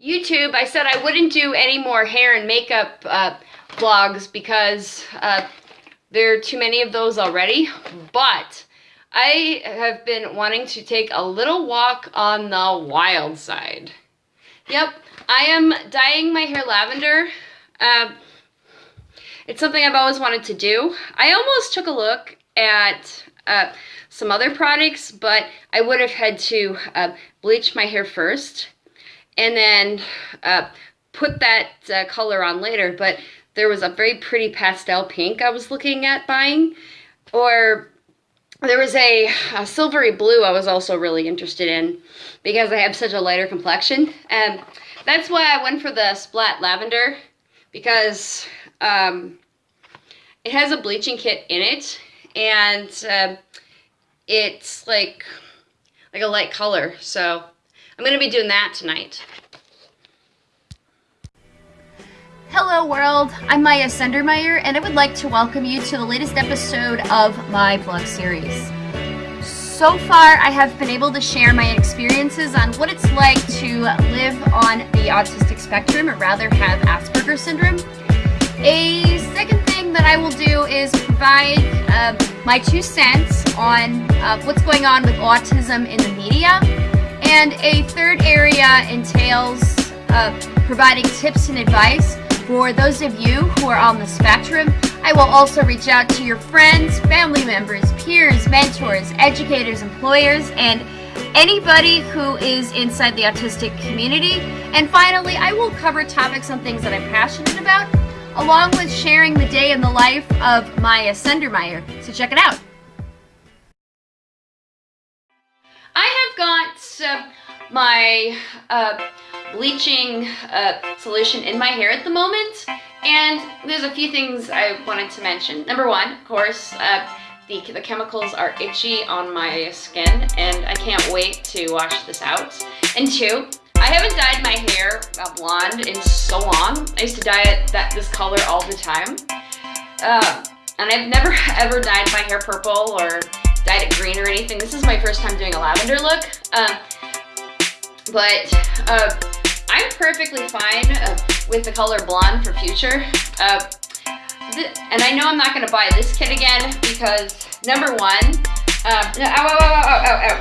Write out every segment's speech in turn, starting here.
YouTube, I said I wouldn't do any more hair and makeup uh, vlogs because uh, there are too many of those already. But I have been wanting to take a little walk on the wild side. Yep, I am dyeing my hair lavender. Uh, it's something I've always wanted to do. I almost took a look at uh, some other products, but I would have had to uh, bleach my hair first and then uh, put that uh, color on later. But there was a very pretty pastel pink I was looking at buying, or there was a, a, silvery blue I was also really interested in because I have such a lighter complexion. And that's why I went for the Splat Lavender because um, it has a bleaching kit in it and uh, it's like like a light color. So I'm going to be doing that tonight. Hello world, I'm Maya Sendermeyer and I would like to welcome you to the latest episode of my vlog series. So far I have been able to share my experiences on what it's like to live on the autistic spectrum or rather have Asperger's syndrome. A second thing that I will do is provide uh, my two cents on uh, what's going on with autism in the media and a third area entails uh, providing tips and advice for those of you who are on the spectrum, I will also reach out to your friends, family members, peers, mentors, educators, employers, and anybody who is inside the autistic community. And finally, I will cover topics on things that I'm passionate about, along with sharing the day in the life of Maya Sendermeyer. So check it out. Uh, my uh, bleaching uh, solution in my hair at the moment. And there's a few things I wanted to mention. Number one, of course, uh, the, the chemicals are itchy on my skin and I can't wait to wash this out. And two, I haven't dyed my hair blonde in so long. I used to dye it that this color all the time. Uh, and I've never ever dyed my hair purple or dyed it green or anything. This is my first time doing a lavender look. Uh, but uh, I'm perfectly fine uh, with the color blonde for future. Uh, and I know I'm not going to buy this kit again because number one, uh, no, ow, ow, ow.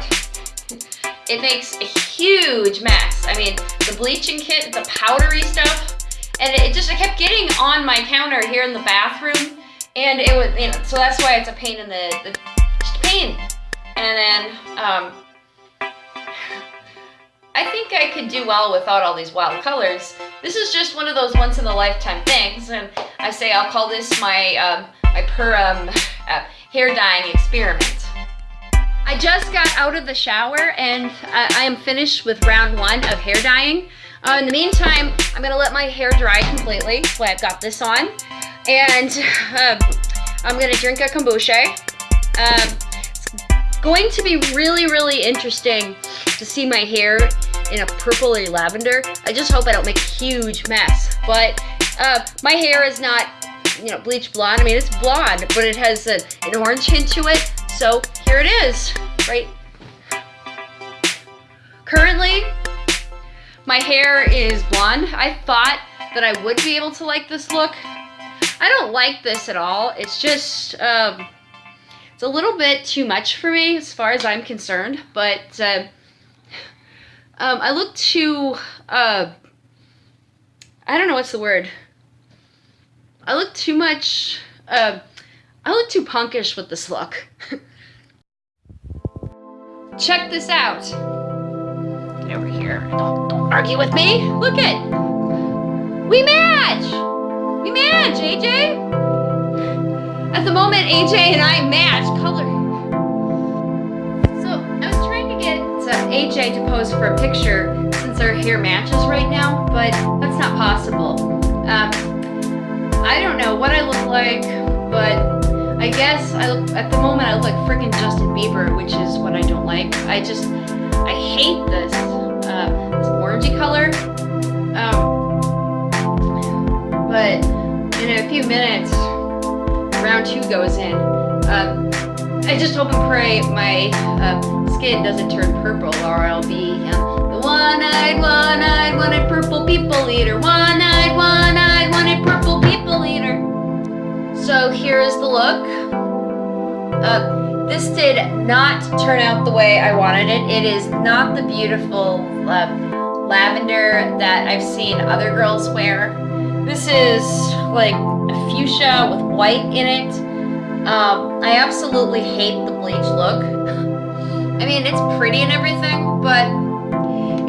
it makes a huge mess. I mean, the bleaching kit, the powdery stuff, and it just it kept getting on my counter here in the bathroom, and it was, you know, so that's why it's a pain in the, the And then, um, I think I could do well without all these wild colors. This is just one of those once in a lifetime things, and I say I'll call this my, um, my per um, uh, hair dyeing experiment. I just got out of the shower and I, I am finished with round one of hair dyeing. Uh, in the meantime, I'm gonna let my hair dry completely. That's why I've got this on. And uh, I'm gonna drink a kombucha. It's going to be really, really interesting to see my hair in a purpley lavender. I just hope I don't make a huge mess. But uh, my hair is not, you know, bleach blonde. I mean, it's blonde, but it has a, an orange hint to it. So here it is, right? Currently, my hair is blonde. I thought that I would be able to like this look. I don't like this at all. It's just, um, it's a little bit too much for me as far as I'm concerned, but uh, um, I look too, uh, I don't know what's the word. I look too much, uh, I look too punkish with this look. Check this out. Get over here. Don't, don't argue with me. Look it. We match. We match, AJ. At the moment, AJ and I match color. So I was trying to get AJ to pose for a picture since our hair matches right now, but that's not possible. Um, I don't know what I look like, but I guess I look, at the moment I look like freaking Justin Bieber, which is what I don't like. I just, I hate this, uh, this orangey color. Um, but in a few minutes, round two goes in. Um, I just hope and pray my uh, skin doesn't turn purple or I'll be uh, the one-eyed, one-eyed, one-eyed purple people eater, one-eyed, one-eyed, one-eyed purple people eater. So here's the look. This did not turn out the way I wanted it. It is not the beautiful lavender that I've seen other girls wear. This is like fuchsia with white in it. Um, I absolutely hate the bleach look. I mean, it's pretty and everything, but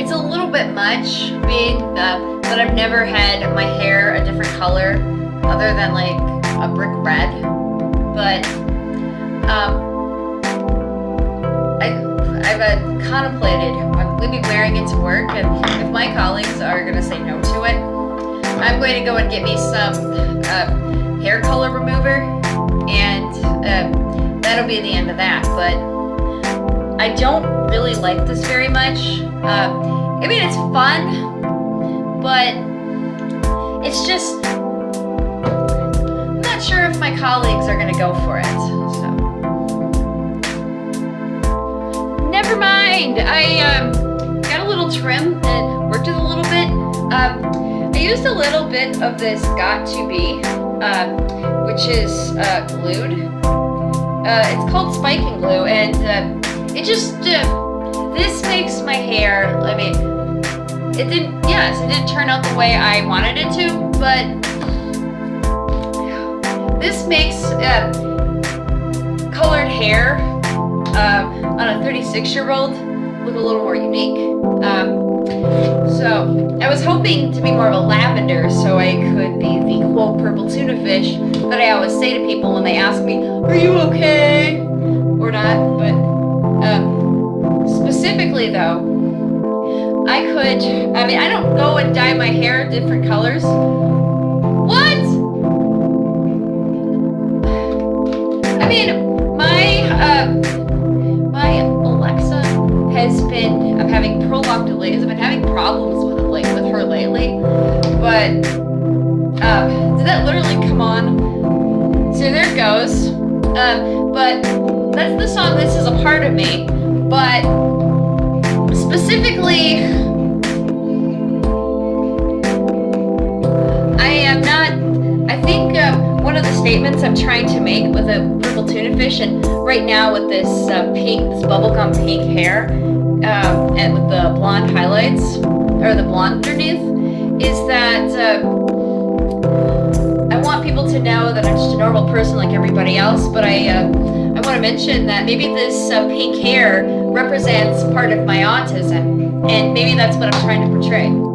it's a little bit much being uh, that I've never had my hair a different color other than like a brick red. But um, I, I've uh, contemplated maybe wearing it to work, and if my colleagues are going to say no to it, I'm going to go and get me some uh, hair color remover, and uh, that'll be the end of that. But I don't really like this very much. Uh, I mean, it's fun, but it's just I'm not sure if my colleagues are going to go for it. So. Never mind. I um, got a little trim and worked it a little bit. Um, used a little bit of this Got2b, uh, which is uh, glued. Uh, it's called spiking glue, and uh, it just uh, this makes my hair. I mean, it didn't. Yes, it didn't turn out the way I wanted it to, but this makes uh, colored hair um, on a 36 year old look a little more unique. I was hoping to be more of a lavender so I could be the quote purple tuna fish that I always say to people when they ask me, Are you okay? Or not. But um, specifically though, I could, I mean, I don't go and dye my hair different colors. Um, but that's the song This Is a Part of Me. But specifically, I am not, I think uh, one of the statements I'm trying to make with a purple tuna fish, and right now with this uh, pink, this bubblegum pink hair, um, and with the blonde highlights, or the blonde underneath, is that uh, I want people to know that I'm just a normal person like everybody else, but I, uh, I want to mention that maybe this uh, pink hair represents part of my autism, and maybe that's what I'm trying to portray.